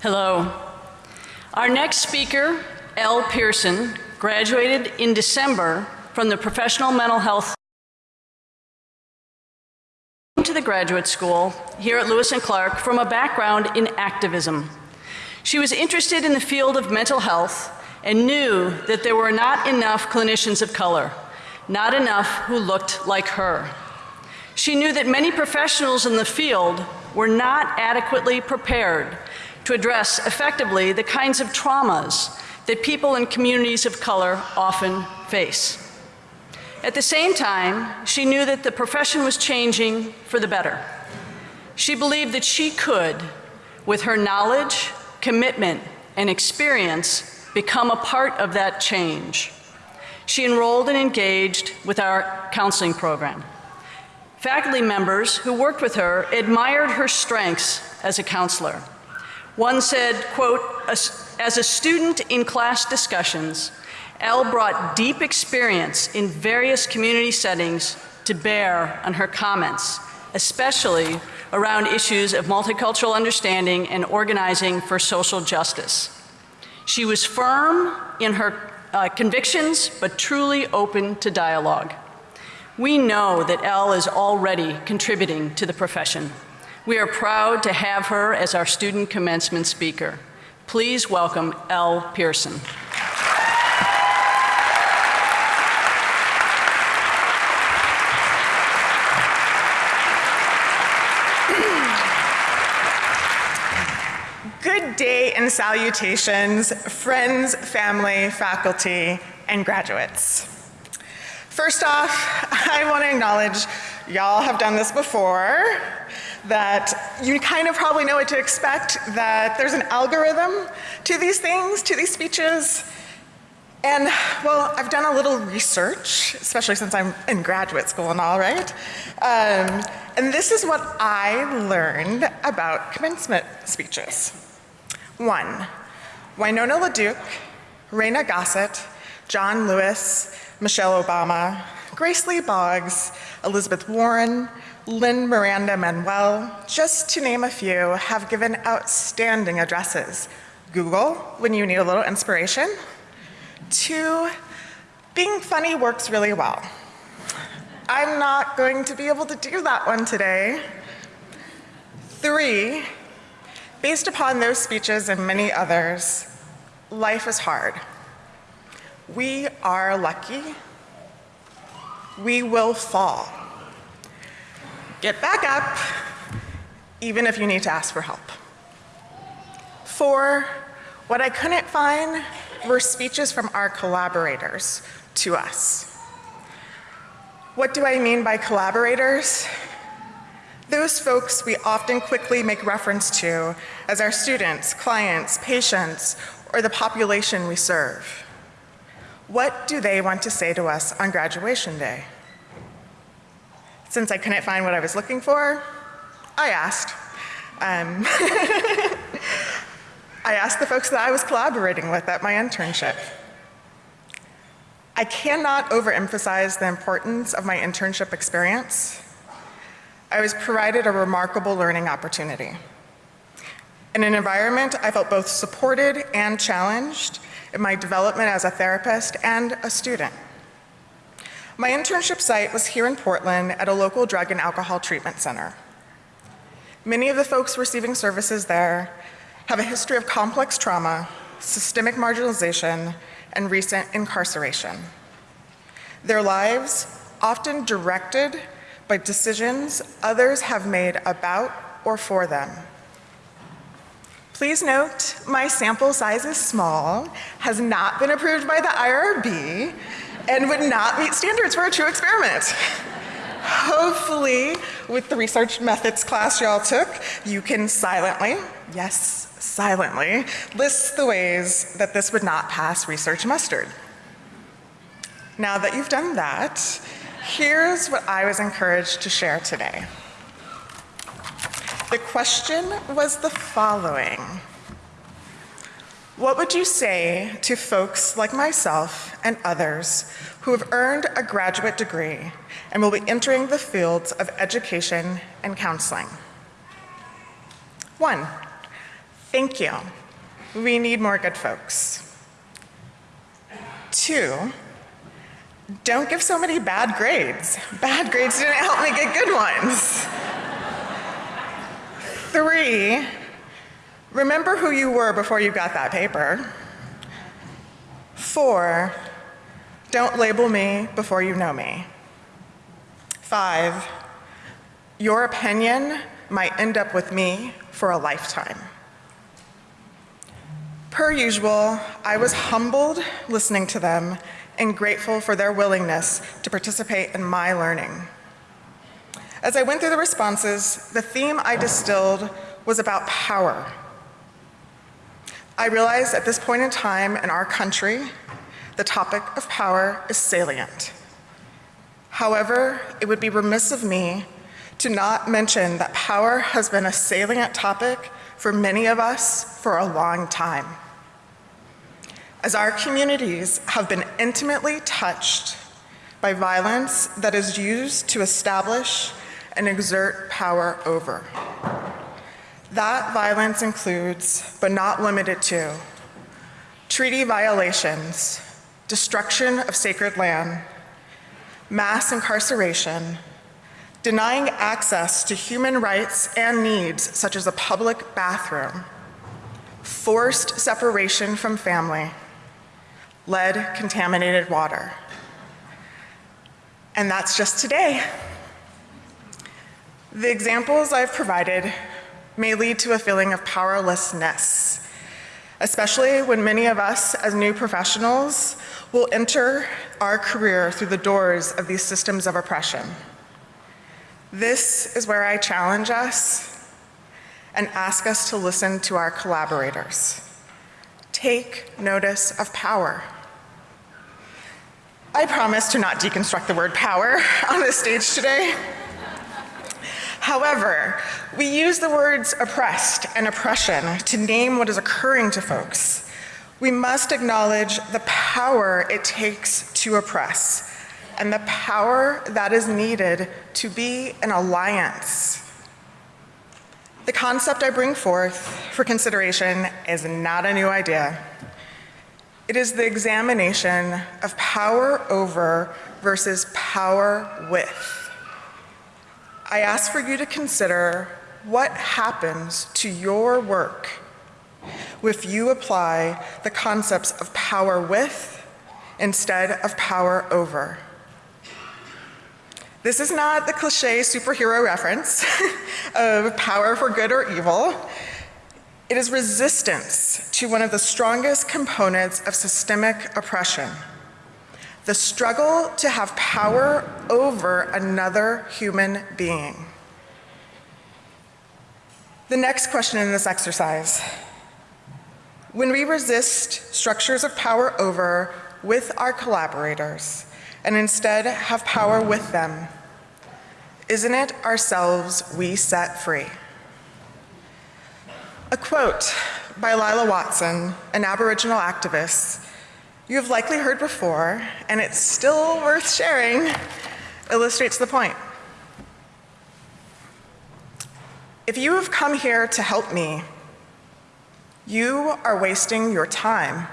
Hello. Our next speaker, Elle Pearson, graduated in December from the Professional Mental Health to the graduate school here at Lewis and Clark from a background in activism. She was interested in the field of mental health and knew that there were not enough clinicians of color, not enough who looked like her. She knew that many professionals in the field were not adequately prepared to address effectively the kinds of traumas that people in communities of color often face. At the same time, she knew that the profession was changing for the better. She believed that she could, with her knowledge, commitment, and experience, become a part of that change. She enrolled and engaged with our counseling program. Faculty members who worked with her admired her strengths as a counselor. One said, quote, as a student in class discussions, Elle brought deep experience in various community settings to bear on her comments, especially around issues of multicultural understanding and organizing for social justice. She was firm in her uh, convictions, but truly open to dialogue. We know that Elle is already contributing to the profession. We are proud to have her as our student commencement speaker. Please welcome Elle Pearson. Good day and salutations, friends, family, faculty, and graduates. First off, I want to acknowledge y'all have done this before, that you kind of probably know what to expect, that there's an algorithm to these things, to these speeches. And well, I've done a little research, especially since I'm in graduate school and all, right? Um, and this is what I learned about commencement speeches. One, Winona LaDuke, Reina Gossett, John Lewis, Michelle Obama, Grace Lee Boggs, Elizabeth Warren, Lynn Miranda Manuel, just to name a few, have given outstanding addresses. Google, when you need a little inspiration. Two, being funny works really well. I'm not going to be able to do that one today. Three, Based upon those speeches and many others, life is hard. We are lucky. We will fall. Get back up, even if you need to ask for help. Four, what I couldn't find were speeches from our collaborators to us. What do I mean by collaborators? Those folks we often quickly make reference to as our students, clients, patients, or the population we serve. What do they want to say to us on graduation day? Since I couldn't find what I was looking for, I asked. Um, I asked the folks that I was collaborating with at my internship. I cannot overemphasize the importance of my internship experience I was provided a remarkable learning opportunity. In an environment I felt both supported and challenged in my development as a therapist and a student. My internship site was here in Portland at a local drug and alcohol treatment center. Many of the folks receiving services there have a history of complex trauma, systemic marginalization, and recent incarceration. Their lives, often directed by decisions others have made about or for them. Please note, my sample size is small, has not been approved by the IRB, and would not meet standards for a true experiment. Hopefully, with the research methods class y'all took, you can silently, yes, silently, list the ways that this would not pass research mustard. Now that you've done that, Here's what I was encouraged to share today. The question was the following. What would you say to folks like myself and others who have earned a graduate degree and will be entering the fields of education and counseling? One, Thank you. We need more good folks. Two, don't give so many bad grades. Bad grades didn't help me get good ones. Three, remember who you were before you got that paper. Four, don't label me before you know me. Five, your opinion might end up with me for a lifetime. Per usual, I was humbled listening to them and grateful for their willingness to participate in my learning. As I went through the responses, the theme I distilled was about power. I realize at this point in time in our country, the topic of power is salient. However, it would be remiss of me to not mention that power has been a salient topic for many of us for a long time. As our communities have been intimately touched by violence that is used to establish and exert power over. That violence includes, but not limited to, treaty violations, destruction of sacred land, mass incarceration, denying access to human rights and needs such as a public bathroom, forced separation from family, lead contaminated water. And that's just today. The examples I've provided may lead to a feeling of powerlessness, especially when many of us as new professionals will enter our career through the doors of these systems of oppression. This is where I challenge us and ask us to listen to our collaborators. Take notice of power. I promise to not deconstruct the word power on this stage today. However, we use the words oppressed and oppression to name what is occurring to folks. We must acknowledge the power it takes to oppress and the power that is needed to be an alliance. The concept I bring forth for consideration is not a new idea. It is the examination of power over versus power with. I ask for you to consider what happens to your work if you apply the concepts of power with instead of power over. This is not the cliche superhero reference of power for good or evil. It is resistance to one of the strongest components of systemic oppression the struggle to have power over another human being. The next question in this exercise when we resist structures of power over with our collaborators and instead have power with them, isn't it ourselves we set free? A quote by Lilla Watson, an Aboriginal activist, you have likely heard before, and it's still worth sharing, illustrates the point. If you have come here to help me, you are wasting your time.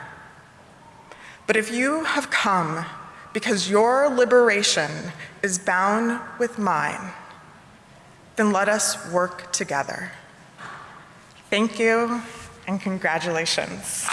But if you have come because your liberation is bound with mine, then let us work together. Thank you and congratulations.